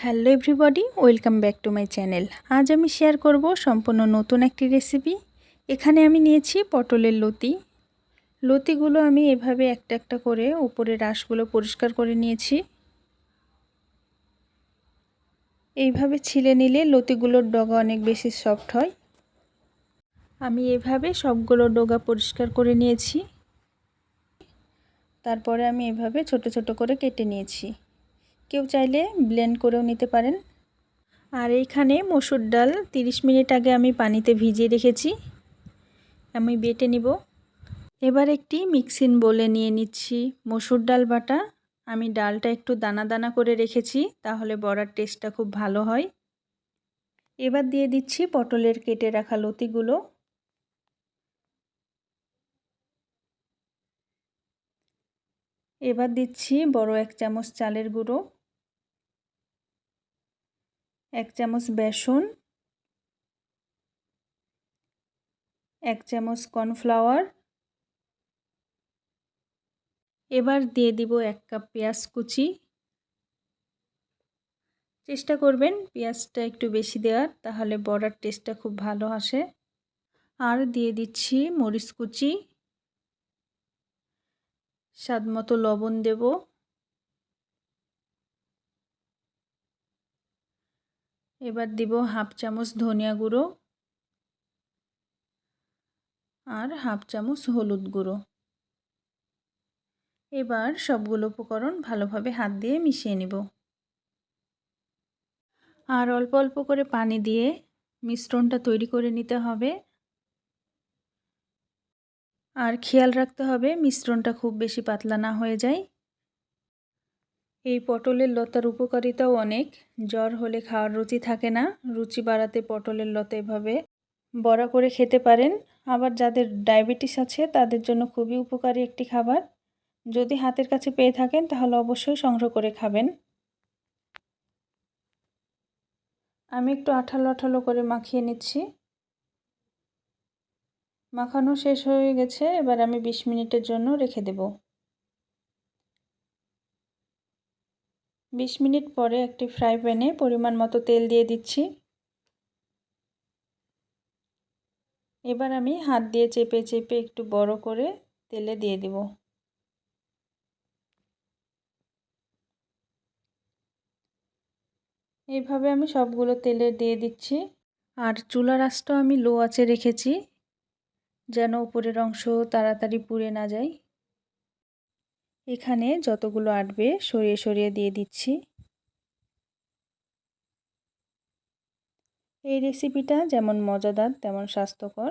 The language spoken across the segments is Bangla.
Hello everybody, welcome back to my channel. আজ আমি শেয়ার করব সম্পূর্ণ নতুন একটি রেসিপি। এখানে আমি নিয়েছি পটলের লতি। লতিগুলো আমি এভাবে একটা একটা করে উপরে রাসগুলো পরিষ্কার করে নিয়েছি। এইভাবে ছিলে নিলে লতিগুলোর ডগা অনেক বেশি সফট হয়। আমি এভাবে সবগুলো ডগা পরিষ্কার করে নিয়েছি। তারপরে আমি এভাবে ছোট ছোট করে কেটে নিয়েছি। কেউ চাইলে ব্লেন্ড করেও নিতে পারেন। আর এইখানে মসুর ডাল 30 মিনিট আগে আমি পানিতে ভিজিয়ে রেখেছি। আমি বেটে নিব। এবার একটি মিক্সিন বলে নিয়ে নিচ্ছি মসুর ডাল বাটা। আমি ডালটা একটু দানা দানা করে রেখেছি, তাহলে বড়ার টেস্টটা খুব ভালো হয়। এবার দিয়ে দিচ্ছি পটলের কেটে রাখা লতিগুলো। এবার দিচ্ছি বড় এক চামচ চালের গুঁড়ো। এক চামচ বেসন, এক চামচ কর্নফ্লাওয়ার। এবার দিয়ে দিব এক কাপ পেঁয়াজ কুচি। চেষ্টা করবেন পেঁয়াজটা একটু বেশি দেওয়ার, তাহলে বড়ার টেস্টটা খুব ভালো আসে। আর দিয়ে দিচ্ছি মরিচ কুচি। স্বাদ মতো লবণ দেব। এবার দিব হাফ চামচ ধনিয়া গুঁড়ো আর হাফ চামচ হলুদ গুঁড়ো। এবার সবগুলো উপকরণ ভালোভাবে হাত দিয়ে মিশিয়ে নিব। আর অল্প অল্প করে পানি দিয়ে মিশ্রণটা তৈরি করে নিতে হবে। আর খেয়াল রাখতে হবে মিশ্রণটা খুব বেশি পাতলা না হয়ে যায়। এই পটলের লতার উপকারিতাও অনেক। জ্বর হলে খাওয়ার রুচি থাকে না। রুচি বাড়াতে পটলের লতা এভাবে বড়া করে খেতে পারেন। আবার যাদের ডায়াবেটিস আছে, তাদের জন্য খুবই উপকারী একটি খাবার। যদি হাতের কাছে পেয়ে থাকেন, তাহলে অবশ্যই সংগ্রহ করে খাবেন। আমি একটু আঠালো আঠালো করে মাখিয়ে নিচ্ছি। মাখানো শেষ হয়ে গেছে। এবার আমি ২০ মিনিটের জন্য রেখে দেব। ২০ মিনিট পরে একটি ফ্রাই প্যানে পরিমাণ মতো তেল দিয়ে দিচ্ছি। এবার আমি হাত দিয়ে চেপে চেপে একটু বড় করে তেলে দিয়ে দেব। এইভাবে আমি সবগুলো তেলে দিয়ে দিচ্ছি। আর চুলার আঁচটা আমি লো আঁচে রেখেছি, যেন উপরের অংশ তাড়াতাড়ি পুড়ে না যায়। এখানে যতগুলো আটবে, সরিয়ে সরিয়ে দিয়ে দিচ্ছি। এই রেসিপিটা যেমন মজাদার, তেমন স্বাস্থ্যকর।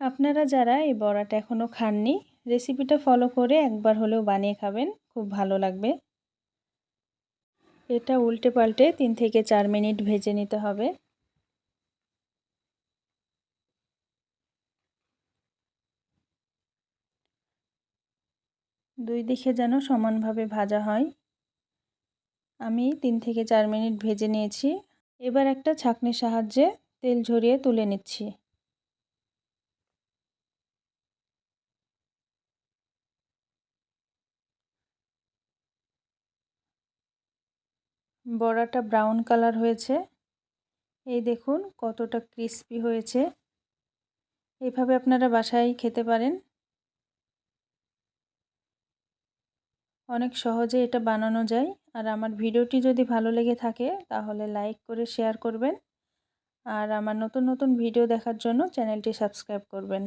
আপনারা যারা এই বড়াটা এখনও খাননি রেসিপিটা ফলো করে একবার হলেও বানিয়ে খাবেন, খুব ভালো লাগবে। এটা উল্টে পাল্টে তিন থেকে চার মিনিট ভেজে নিতে হবে। দুই দিকে যেন সমানভাবে ভাজা হয়। আমি তিন থেকে চার মিনিট ভেজে নিয়েছি। এবার একটা ছাঁকনির সাহায্যে তেল ঝরিয়ে তুলে নিচ্ছি। বড়াটা ব্রাউন কালার হয়েছে। এই দেখুন কতটা ক্রিস্পি হয়েছে। এইভাবে আপনারা বাসায় খেতে পারেন। অনেক সহজে এটা বানানো যায়। আর আমার ভিডিওটি যদি ভালো লেগে থাকে, তাহলে লাইক করে শেয়ার করবেন। আর আমার নতুন নতুন ভিডিও দেখার জন্য চ্যানেলটি সাবস্ক্রাইব করবেন।